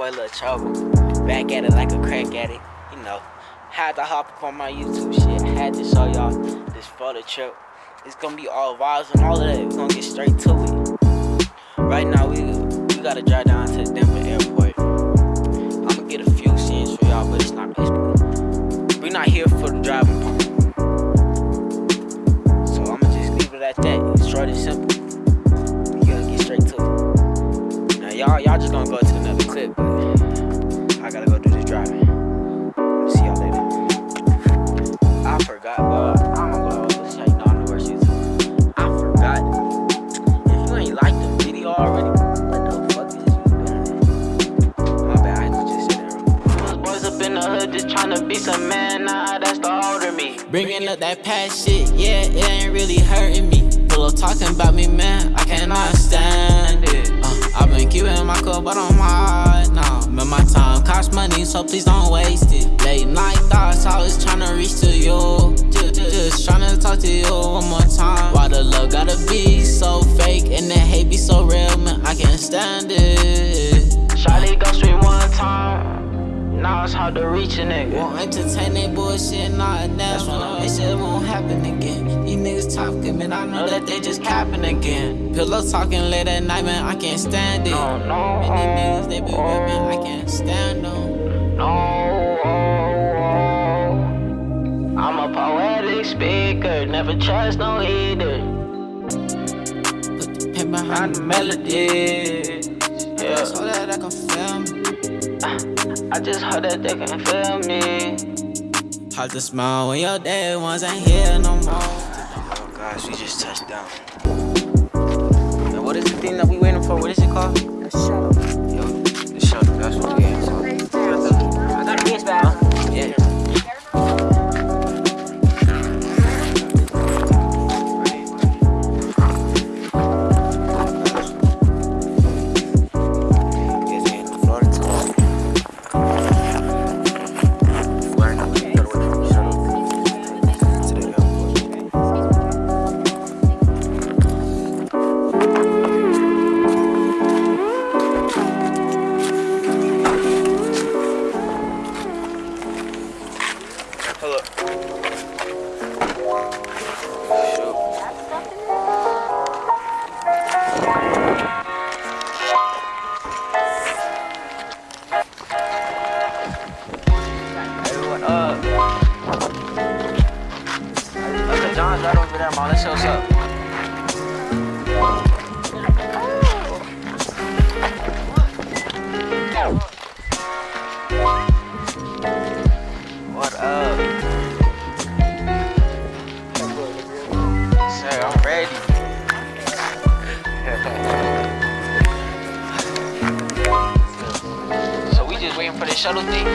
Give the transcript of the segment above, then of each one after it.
boy Lil Trouble. Back at it like a crack addict. You know, had to hop up on my YouTube shit. Had to show y'all this photo trip. It's gonna be all vibes and all of that. We're gonna get straight to it. Right now, we we gotta drive down to the Denver airport. I'm gonna get a few scenes for y'all, but it's not. It's, we're not here for the driving part. So I'm gonna just leave it at that. It's short and simple. We gotta get straight to it. Now y'all, y'all just gonna go clip, but I gotta go do this driving. See y'all later. I forgot, but I'm gonna go let's show you know I know where she's. I forgot. If you ain't liked the video already, what the fuck is you doing? My bad, I had to just say that. Those boys up in the hood just tryna be some man, nah, that's the older me. Bringing up that past shit, yeah, it ain't really hurting me. Pillow talking about me, man, I cannot stand it. Uh, I've been keeping my cool, but I'm hard now. Man, my time costs money, so please don't waste it. Late night thoughts, always tryna reach to you. Just, just tryna talk to you one more time. Why the love gotta be so fake and the hate be so real, man, I can't stand it. Shawty ghost me one time, now it's hard to reach a nigga. Won't entertain that bullshit, nah, never. That shit won't happen again. Niggas talking, man, I know that they just capping again. Pillow talking late at night, man, I can't stand it. No, no, Many niggas, they be with me, I can't stand them. no. oh. I'm a poetic speaker, never trust no either. Put the pen behind the melody. Yeah, I So that I can feel me. I just hope that they can feel me. Hard to smile when your dead ones ain't here no more. We just touched down. Now what is the thing that we waiting for? What is it called? The shuttle. Yo, the shuttle. That's what we just waiting for the shuttle thing.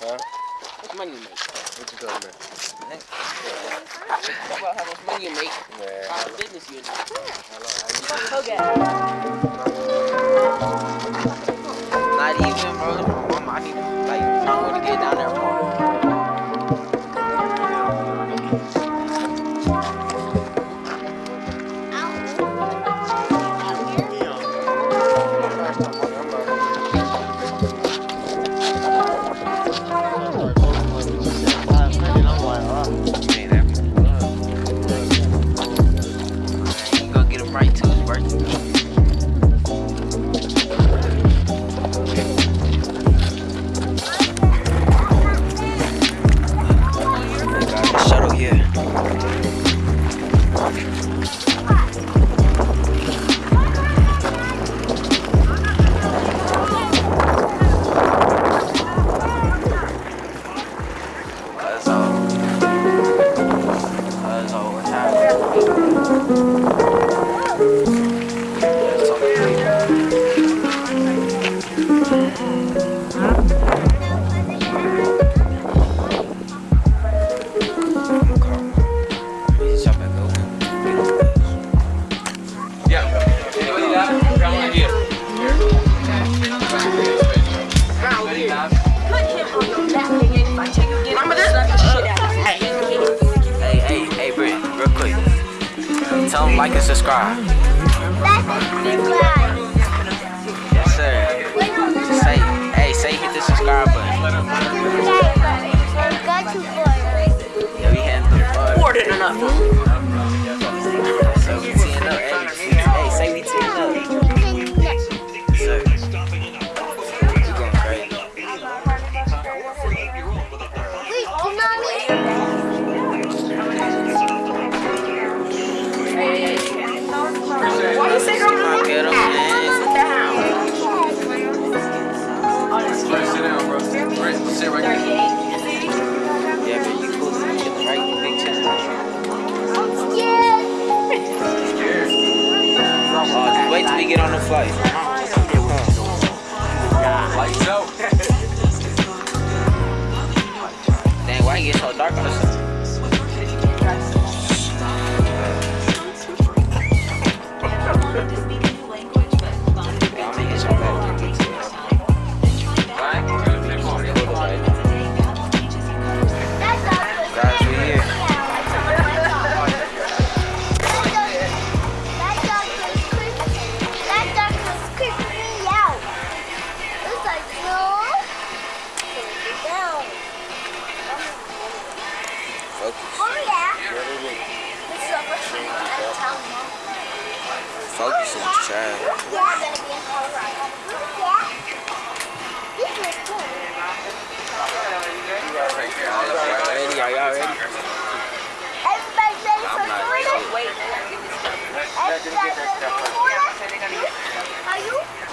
Huh? What money you make? What you talking about? About how much money you make, Man, how much business you in. Not even, bro. My mama, I need like find a way to get down there,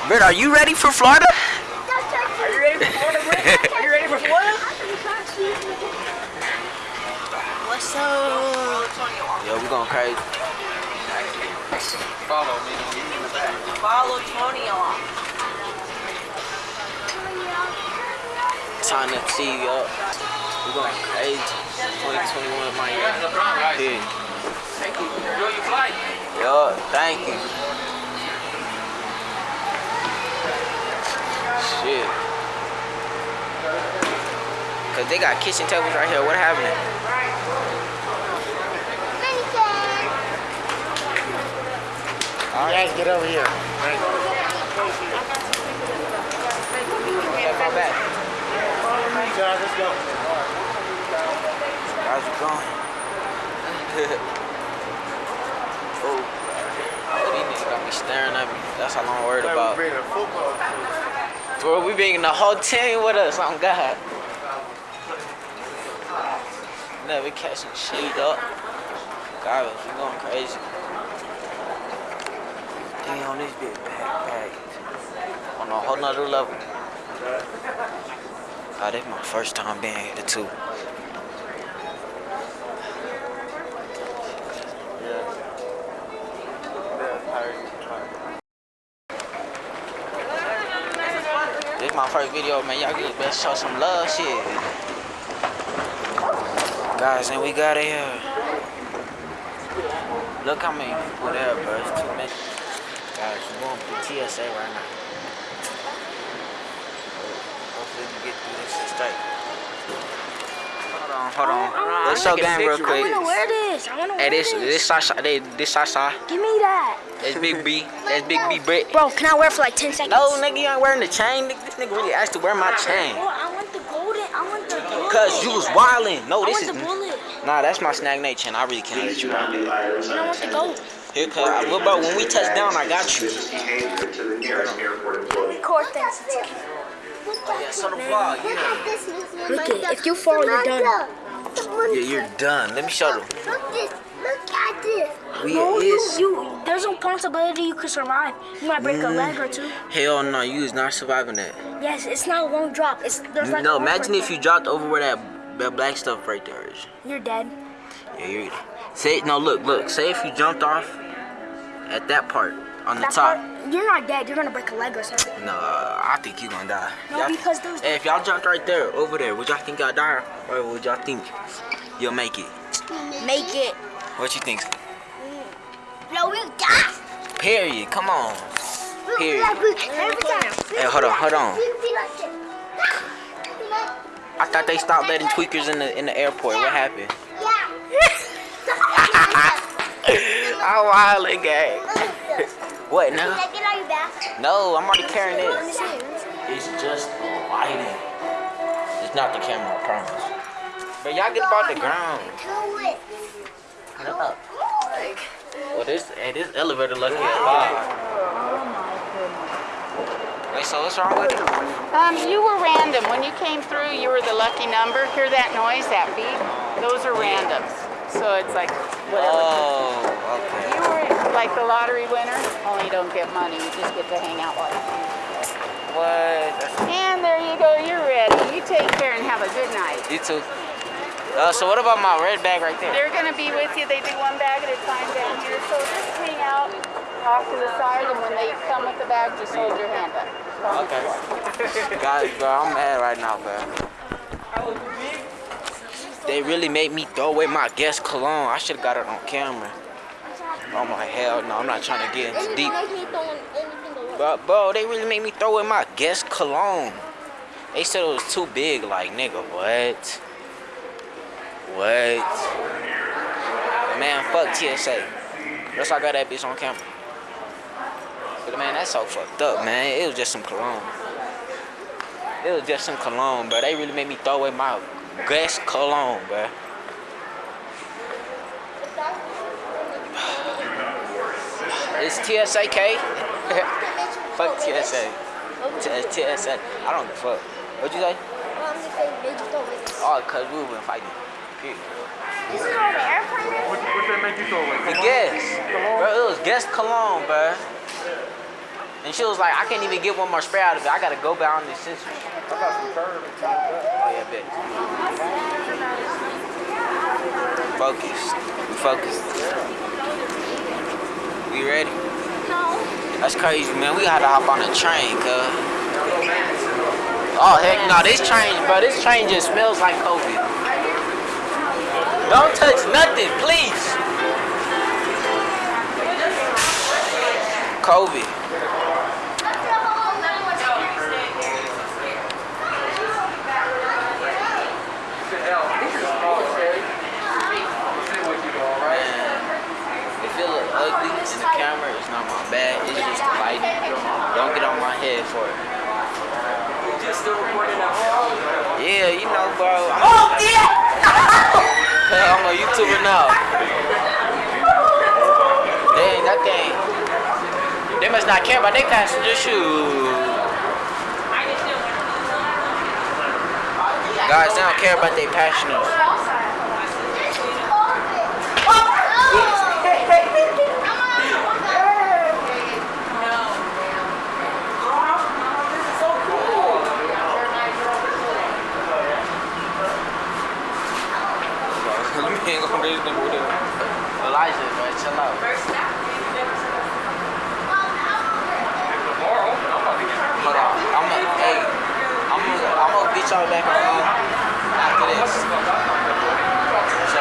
you? Bert, are you ready for Florida? Are you ready for Florida, Britt? Are you ready for Florida? What's up? Yo, we going crazy. Follow me. Follow Tony on. Time to see you up. We going crazy. 2021 Miami. Yeah. Enjoy your flight. Yo, thank you. Shit. Cause they got kitchen tables right here. What happening? Guys, get over here. Got my back. Guys, let's go. How's it going? oh. oh, these niggas got me staring at me. That's all I'm worried about. Bro, we bringing the whole team with us. On God. Never catching shit up. God, we going crazy. Damn, this big backpack. On a whole nother level. Oh, this my first time being here too. My first video, man. Y'all just best show some love, shit. Guys, and we got it here. Look how many people there, bro. It's too many. Guys, we're going through TSA right now. Hopefully we get through this shit straight. Hold on, hold on. Let's show game real I quick. wanna wear this. I wanna Hey, wear this this. this Sasha, they, this Sasha. Give me that. That's Big B. That's Big B Britt. Bro, can I wear it for like 10 seconds? No, nigga, you ain't wearing the chain. Nigga, this nigga really asked to wear my chain. Bro, I want the golden. I want the bullet. Cause you was wildin'. No, I this is want the bullet. nah. That's my snag Nate chain. I really can't let you ride it. And I want the gold. Here, cuz, well, bro, when we touch down, I got you. Record things. Oh, yeah, so the vlog, yeah. Look it. If you fall, you're done. Yeah, you're done. Let me show them. Look at this. Look at this. We No, you, is. you, there's a possibility you could survive. You might break a leg or two. Hell no, you is not surviving that. Yes, it's not a long drop. It's there's like No, imagine if you dropped over where that, that black stuff right there is. You're dead. Yeah, you're. dead. Say no. Look, look. Say if you jumped off at that part on the top. part- you're not dead. You're gonna break a leg or something. No, I think you're gonna die. No, because there's- Hey, if y'all jumped right there, over there, would y'all think y'all die, or would y'all think you'll make it? Make it. What you think? No, we die. Period. Come on. Period. Hey, hold on, hold on. I thought they stopped letting tweakers in the in the airport. What happened? Yeah. I'm wildin', gang. What now? I get out your back? No, I'm already carrying Let me it. see. Let me see. It's just lighting. It's not the camera, I promise. But y'all get about the ground. Do it. Oh, Well, this hey, this elevator lucky at five. Wait, so what's wrong with it? Um, you were random. When you came through, you were the lucky number. Hear that noise, that beep? Those are randoms. So it's like whatever. Oh, okay. You were like the lottery winner, only you don't get money. You just get to hang out with you What? And there you go. You're ready. You take care and have a good night. You too. Uh, so what about my red bag right there? They're going to be with you. They do one bag at a time down here. So just hang out, off to the side, and when they come with the bag, just hold your hand up. Okay. Guys, bro, I'm mad right now, bro. They really made me throw away my Guess cologne. I should have got it on camera. I'm like, hell no, I'm not trying to get into deep. Make me throwing everything away. But bro, they really made me throw away my Guess cologne. They said it was too big. Like, nigga, what? What? Man, fuck TSA. That's why I got that bitch on camera. But man, that's so fucked up, man. It was just some cologne. It was just some cologne, bro. They really made me throw away my Guess cologne, bro. It's TSA, K. fuck TSA. T- TSA. I don't give a fuck. What'd you say? Oh, cause we been fighting. Period. This is on the airplane? What, what they make you throw away? The Guess. Bro, it was guest cologne, bro. And she was like, I can't even get one more spray out of it. I gotta go down this scissors. I got some curve and stuff. Oh yeah, bitch. Focused. We focused. We ready? No. That's crazy, man. We had to hop on a train, cuz. Oh heck no, this train, bro, this train just smells like COVID. Don't touch nothing, please. COVID. If it look ugly in the camera, it's not my bad. It's just the lighting. Don't get on my head for it. Yeah, you know, bro. I'm, oh, yeah! I'm a YouTuber now. Dang, that thing. They must not care about their passenger shoes. Guys, they don't care about their passengers. Let me hang on this thing with it. Elijah, man, chill out. Hold on. I'm gonna, hey, I'm gonna, I'm gonna get y'all back on after this. So,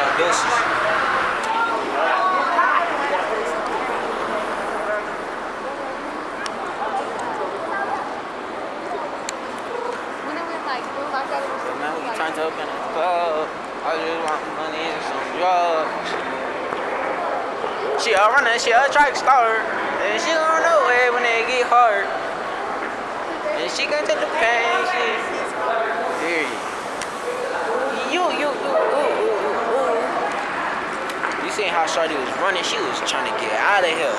trying to open. I just want money and some drugs. She a runner, she a track star. And she gon' know it when it get hard. And she gon' take the pain. She, Period. You, you, you, ooh, ooh, ooh, ooh. You seen how Shorty was running? She was trying to get out of here.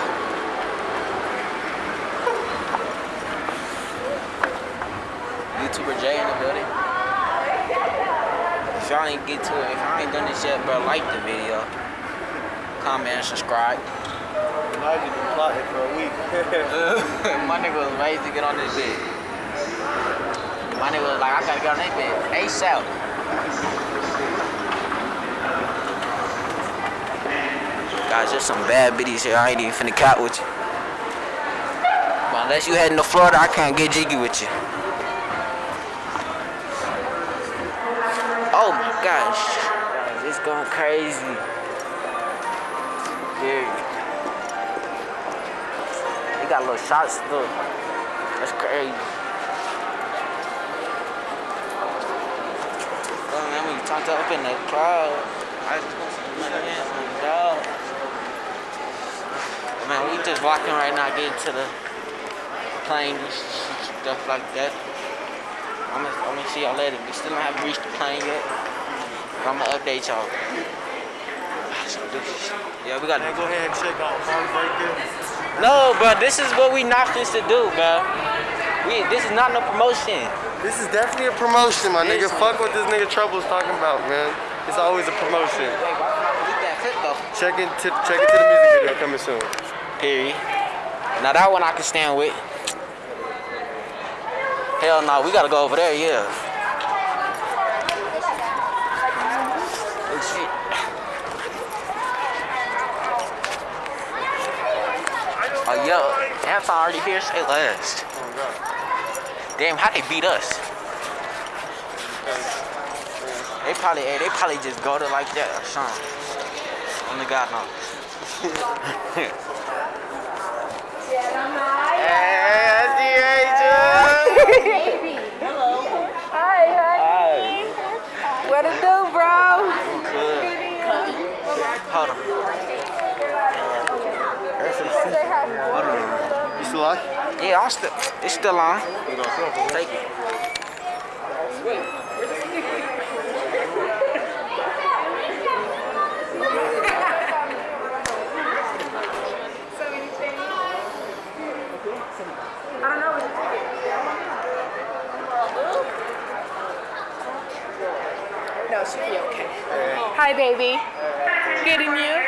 YouTuber Jay in the building. If y'all ain't get to it, if y'all ain't done this yet, bro, like the video. Comment and subscribe. You been plotting for a week. My nigga was ready to get on this bed. My nigga was like, I gotta get on that bed. ASAP. Guys, there's some bad biddies here. I ain't even finna cop with you. But unless you heading to Florida, I can't get jiggy with you. Oh my gosh. Guys, it's going crazy. Dude. They got little shots though. That's crazy. Man, when you talk to up in the crowd, I just want some money and some dogs. Man, we just walking right now, getting to the plane and stuff like that. I'm gonna, I'm gonna see y'all later. We still don't haven't reached the plane yet. But I'm gonna update y'all. Yeah, we got Man, go ahead and check out Farms right there. No, bro, this is what we not this to do, bro. We, this is not no promotion. This is definitely a promotion, my nigga. Fuck what this nigga Trouble's talking about, man. It's always a promotion. Hey, why can I delete that clip though? Check into check into the music video coming soon. Period. Now that one I can stand with. Hell no, we gotta go over there, yeah. Oh shit. Oh yo, Anton already here, say last. Damn, how they beat us? They probably, hey, they probably just go to like that or something. Only God knows. Hi, honey. What it do, bro? Hold on. You still on? Yeah, I'm still. It's still on. Take it. I. No, she'll be okay. Hi, baby. And you?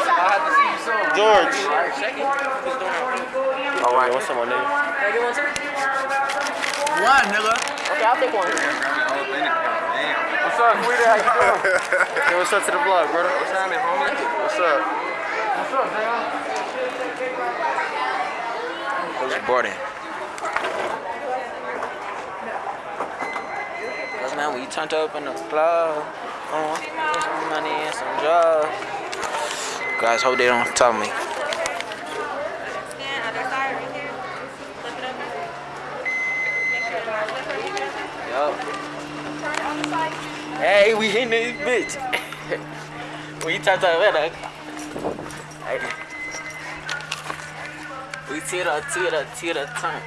George. All right, what's up, my nigga? One, nigga. Okay, I'll take one. What's up, sweetie? How you doing? hey, what's up to the vlog, brother? What's happening, homie? What's up? What's up, man? Who's boarding? Cause man, we turned up in the club. Uh, some money and some drugs. Guys, hope they don't tell me. Hey, we hitting this bitch. we turned up in the. Hey. We teeter, teeter, teeter, turn.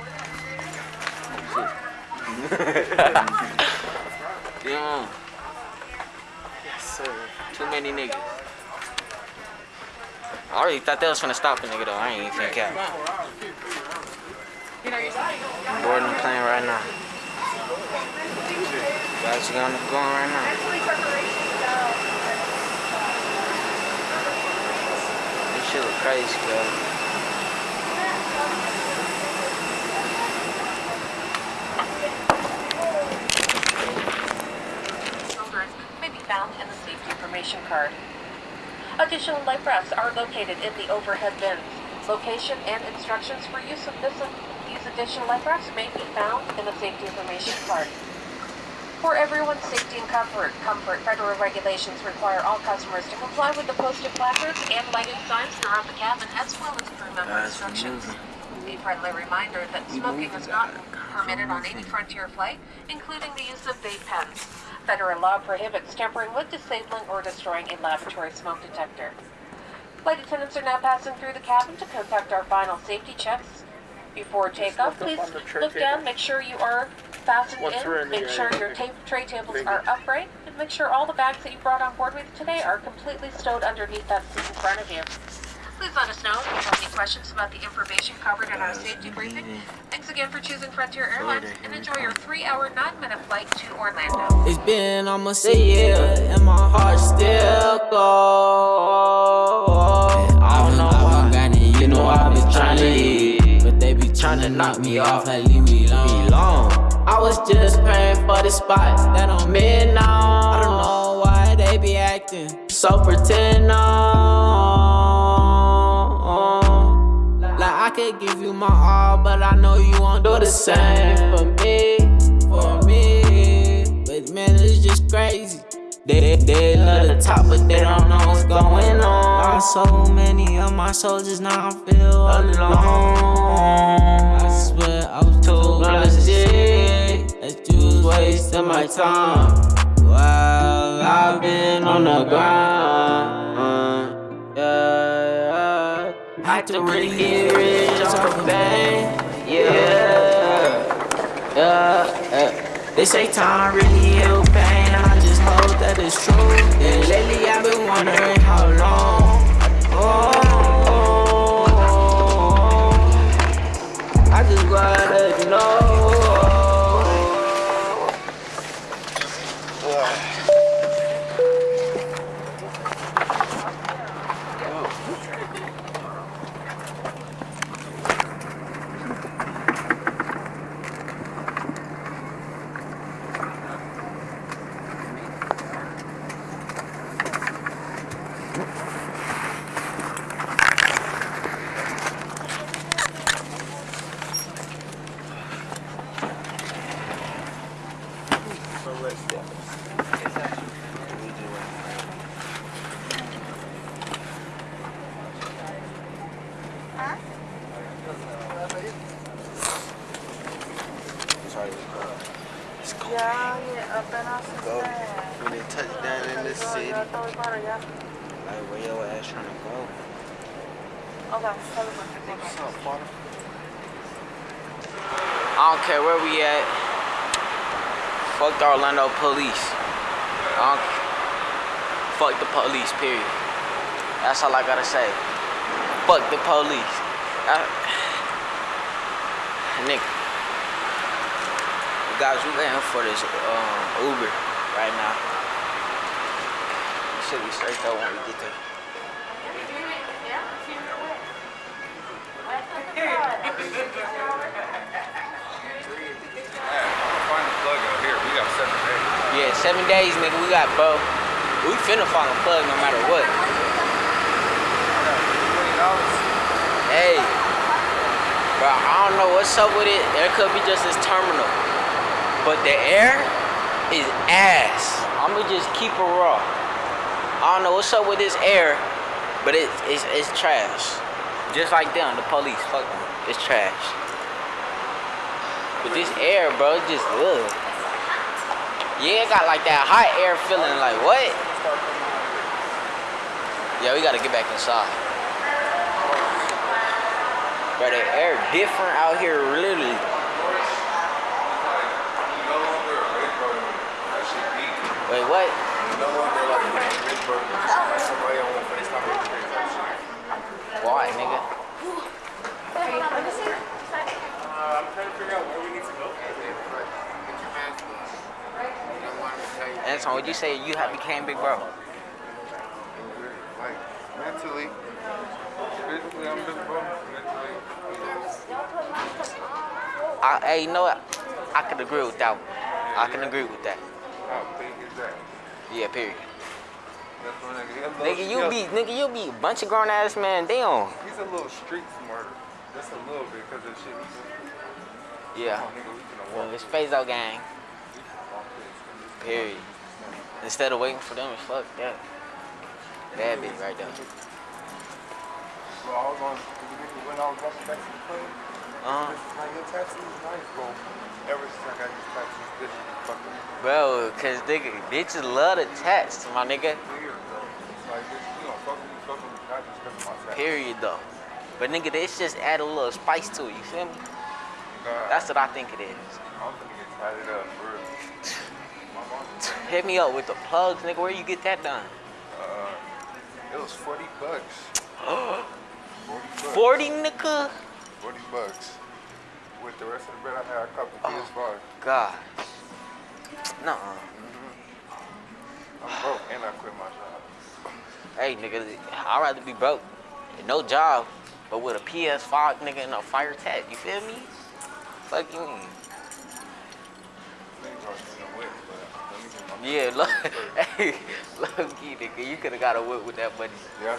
yeah. Yes, sir. Too many niggas. I already thought that was gonna stop a nigga though. I ain't even think out. Boarding the plane right now. You gonna going right now. This shit look crazy, bro. children may be found in the safety information card. Additional life rafts are located in the overhead bins. Location and instructions for use of this, these additional life rafts may be found in the safety information card. For everyone's safety and comfort, comfort federal regulations require all customers to comply with the posted placards and lighted signs throughout the cabin as well as crew member instructions. A friendly reminder that smoking is not permitted on any Frontier flight, including the use of vape pens. Federal law prohibits tampering with, disabling, or destroying a lavatory smoke detector. Flight attendants are now passing through the cabin to conduct our final safety checks. Before takeoff, please look down, make sure you are fastened in, make sure your tape tray tables are upright, and make sure all the bags that you brought on board with today are completely stowed underneath that seat in front of you. Please let us know if you have any questions about the information covered in our safety briefing. Thanks again for choosing Frontier Airlines and enjoy your three-hour, nine-minute flight to Orlando. It's been almost a year, and my heart still goes. I don't know why, got it, you know I've been trying to eat, but they be trying to knock me off, like leave me alone. I was just praying for the spot that I'm in now. I don't know why they be acting So pretend on. I could give you my all, but I know you won't do the same for me, for me. But man, it's just crazy. They, they, love the top, but they don't know what's going on. Lost so many of my soldiers, now I feel alone. I swear I was too blessed. That you was wasting my time. While I've been on the grind. Had to really get rich off of pain. Yeah, yeah. They say time really heal pain. I just hope that it's true. And lately I've been wondering how long. Oh, I just gotta know. When they touch down in the city. Like, where your ass trying to go? What's up, father? I don't care where we at. Fuck the Orlando police. I don't, fuck the police, period. That's all I gotta say. Fuck the police. I, nigga. Guys, we waiting for this um, Uber right now. When we. We got seven days. Yeah, seven days, nigga. We got bro. We finna find a plug no matter what. Hey, bro, I don't know what's up with it. There could be just this terminal, but the air is ass. I'ma just keep it raw. I don't know what's up with this air, but it, it's it's trash. Just like them, the police, fuck them. It's trash. But this air, bro, just ugh. Yeah, it got like that hot air feeling. Like what? Yeah, we gotta get back inside. Bro, the air different out here, literally. Wait, what? Why, nigga? Anton, would you say you have became big bro? Like, mentally. Physically, I'm big bro. Mentally. I, hey, you know what? I can agree with that one. I can agree with that. How big is that? Yeah, period. That's one nigga. He a little- Nigga, you a- be, nigga, you be a bunch of grown ass man Damn. He's a little street smarter. Just a little bit because of the shit he's doing. Yeah. Come on, nigga, Well, walk. it's Fazo gang. Period. Instead of waiting for them, it's fuck that. Bad bitch right there. Bro, I was on, when I was walking back to the plane, this is like, your tattoo is nice, bro. Ever since I got these tattoos, this is fucking Bro, cause nigga, bitches love to text, my nigga. weird, bro. It's like, this, you know, fuck with me, fuck with me, not just because of my tattoo. Period though. But nigga, this just add a little spice to it, you feel me? God, That's what I think it is. I'm finna get tatted up, for real. My Hit me up with the plugs, nigga. Where you get that done? uh, it was 40 bucks. 40 bucks. 40 nigga? 40 bucks. With the rest of the bread I had, I copped the PS5. God. Nuh I'm broke and I quit my job. Hey nigga, I'd rather be broke. No job, but with a PS5 nigga and a fire tag. You feel me? Fuck you Yeah, look, hey, low key, nigga, you could have got a whip with that money. Yeah.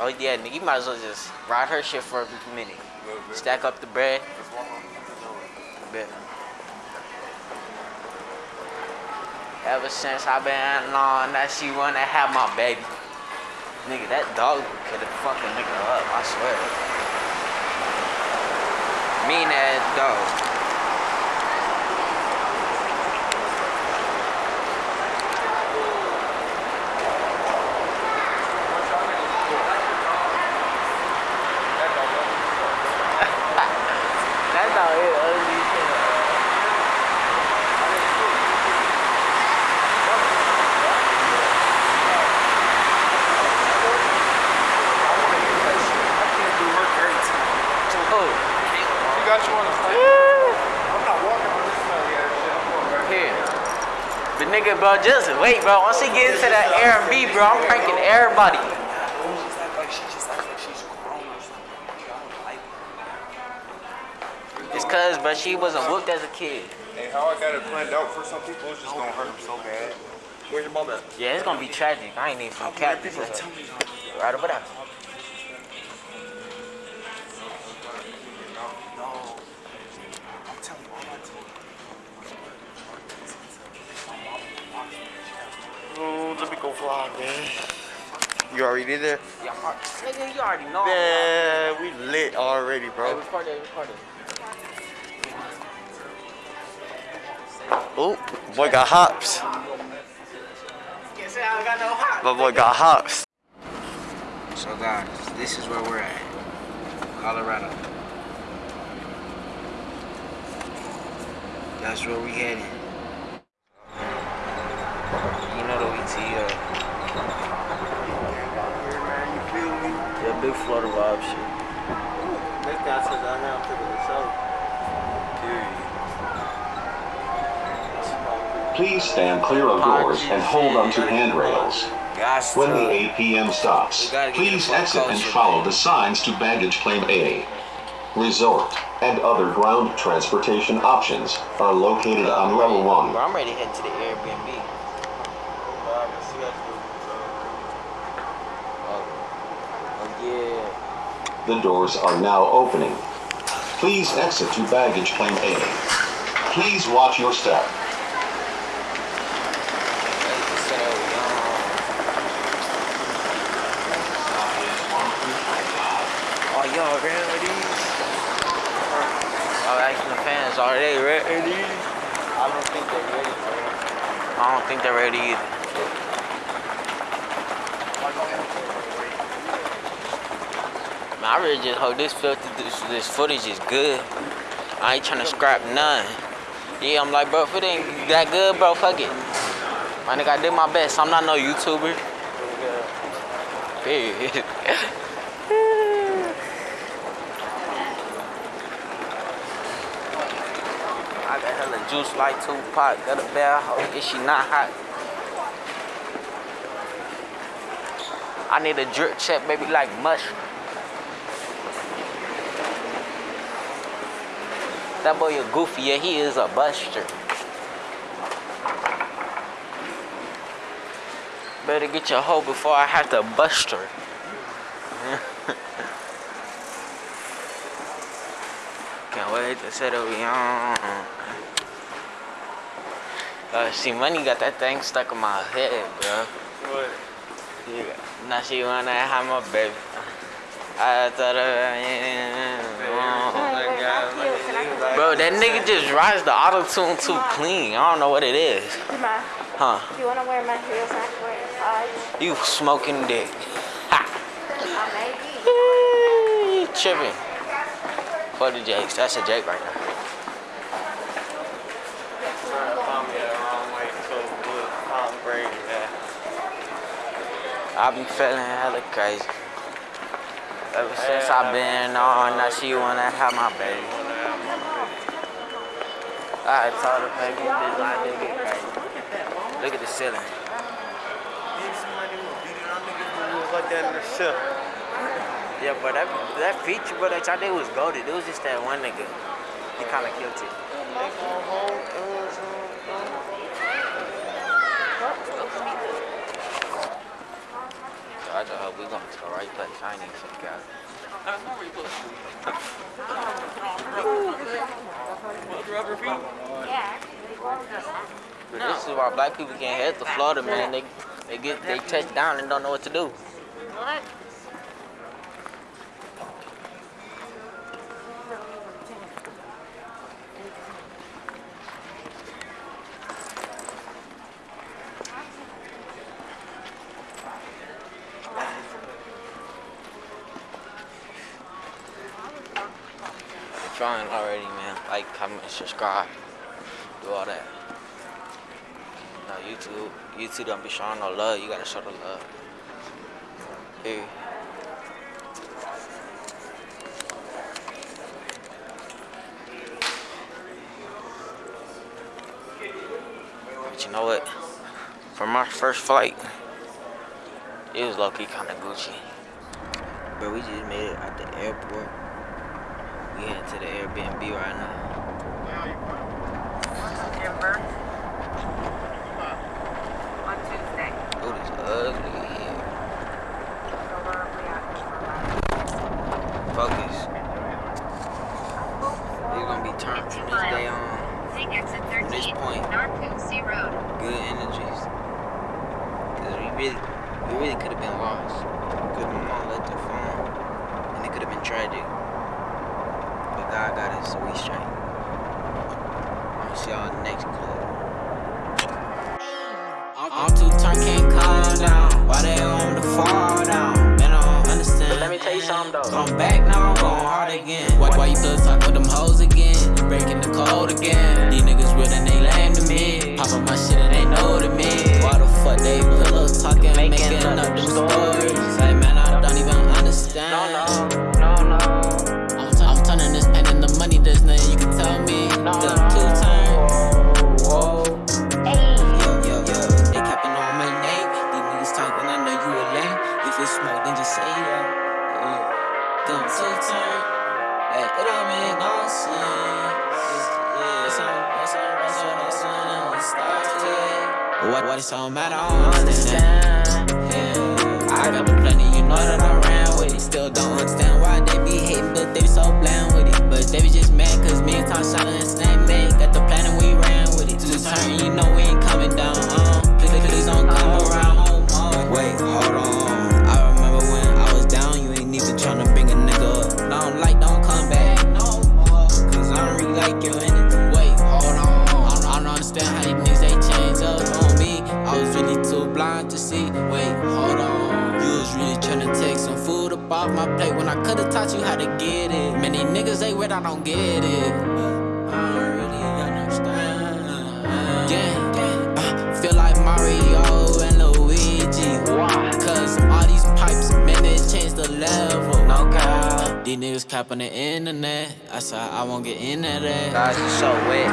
Oh yeah, nigga, you might as well just ride her shit for a minute. Stack up the bread. Ever since i been on that she wanna have my baby. Nigga, that dog could have fucking nigga up, I swear. Mean ass dog. That dog is ugly as hell. Oh, You got you on the plane? I'm not walking on this smelly ass shit. I'm going back. here. But bro, just wait, bro. Once he gets into that Airbnb, bro, I'm pranking everybody. It's cause, but she wasn't whooped as a kid. Hey, how I got it planned out for some people, it's just gonna hurt them so bad. Where's your mom at? Yeah, it's gonna be tragic. I ain't even from cat people. Right over there. Man. You already did that? Yeah, nigga, you already know. Yeah, we lit already, Hey, bro. record it, record it. Oh, boy got hops. Can't say I got no hot. My boy got hops. So guys, this is where we're at. Colorado. That's where we headed. You know the ETL. Yeah, big Florida vibe shit. This guy says I have to the show. Please stand clear of doors and hold onto handrails. When the uh, APM stops, We gotta get please exit and follow the signs to baggage claim A. Resort and other ground transportation options are located on level Bro, 1. I'm ready to head to the Airbnb. Oh, oh yeah. The doors are now opening. Please exit to baggage claim A. Please watch your step. Ready to set up, y'all. Ready with these? Oh, asking the fans, are they ready? I don't think they're ready. I don't think they're ready either. Man, I really just hope this this, this footage is good. I ain't trying to scrap none. Yeah, I'm like, bro, if it ain't that good, bro, fuck it. My nigga, I did my best. I'm not no YouTuber. Period. I got hella juice like Tupac. Got a bad hoe. Is she not hot? I need a drip check, baby, like mushroom. That boy a goofy, yeah, he is a buster. Better get your hoe before I have to bust her. Can't wait to settle on. Uh, see, money got that thing stuck in my head, bro. What? Yeah. Now she wanna have my baby. I thought of Bro, that nigga just rides the auto tune too clean. I don't know what it is. Huh? You want to wear my heels? I can wear. You smoking dick. Ha! I may be. Tripping. For the Jakes. That's a Jake right there. I be feeling hella crazy. Ever since I've been on, now she wanna have my baby. I told the paper, this line didn't get crazy. Look at the ceiling. Yeah, but that that feature, but that y'all did was goaded. It was just that one nigga. He kind of killed it. I just hope we gonna go right to Chinese and gather this is why black people can't head the Florida, man. They they get they touch down and don't know what to do. What? Trying already, man. Like, comment, subscribe, do all that. No, YouTube don't be showing no love. You gotta show the love. Here. But you know what? For my first flight, it was low-key kind of Gucci. But we just made it at the airport. We heading to the Airbnb right now. Denver. On Tuesday. Oh, it's ugly here. Focus. You're gonna be turned from this day on. Take exit From this 13, point, North Poughkeepsie Road. good energies. Cause we really, we really could have been lost. Cause my mom left her phone, and it could have been tragic. But God got us, so we straight. I'll see y'all next clip. I'm too turned, can't calm down. Why they want me to fall down? Man, I don't understand. Let me tell you something though. Come back now, I'm going hard again. Why, why you still talk with them hoes again? You breaking the code again. These niggas real and they lame to me. Pop up my shit and they know to me. Why the fuck they pillow talking, making, Making up up them stories. These niggas cap on the internet. I said I won't get into that. Guys, it's so wet.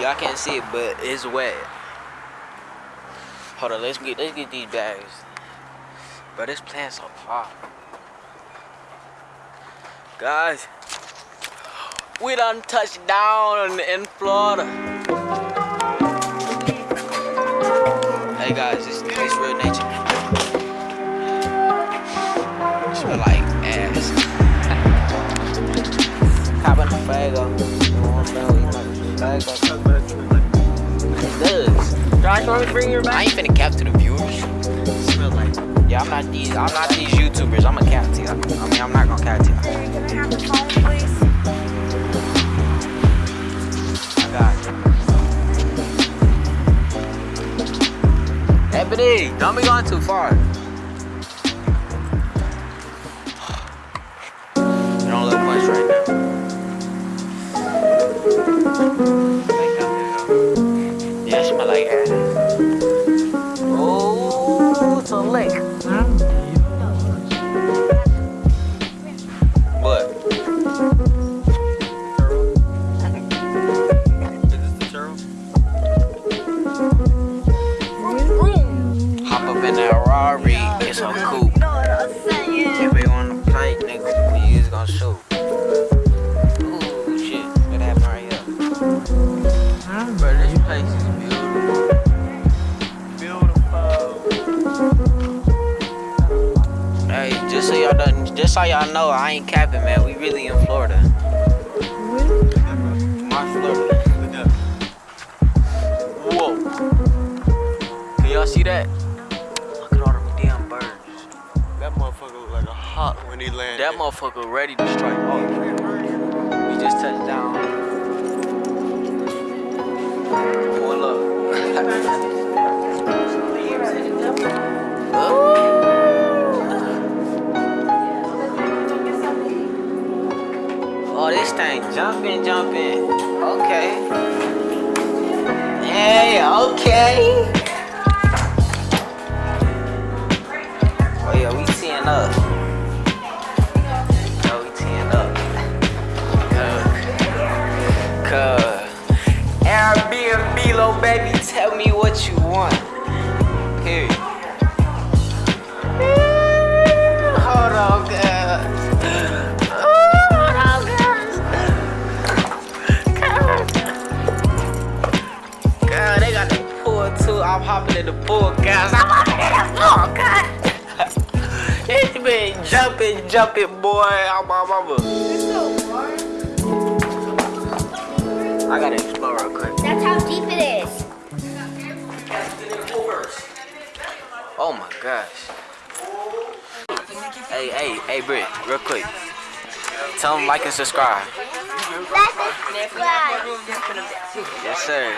Y'all can't see it, but it's wet. Hold on, let's get let's get these bags. But this plant's so far. Guys, we done touched down in Florida. Hey guys, Cop in the fago. You want to know, you might It does. Josh, want me to bring your I ain't finna cap to the viewers. Smell like. Yeah, I'm not these. I'm not these YouTubers. I'm a cap to you. I mean, I'm not gonna cap to you. Are you gonna have the phone, please? I got you. Ebony, don't be going too far. You're on a little punch right now. Yeah, Oh, this thing jumping, jumping. Okay. Hey, okay. Oh yeah, we teeing up. I'm hopping in the pool, guys. I'm hopping in the pool, girl. It's been jumping, jumping, boy. I'm my mama. I gotta explore real quick. That's how deep it is. Oh my gosh. Hey, hey, hey, Britt, real quick. Tell them like and subscribe. Like and subscribe. Yes, sir.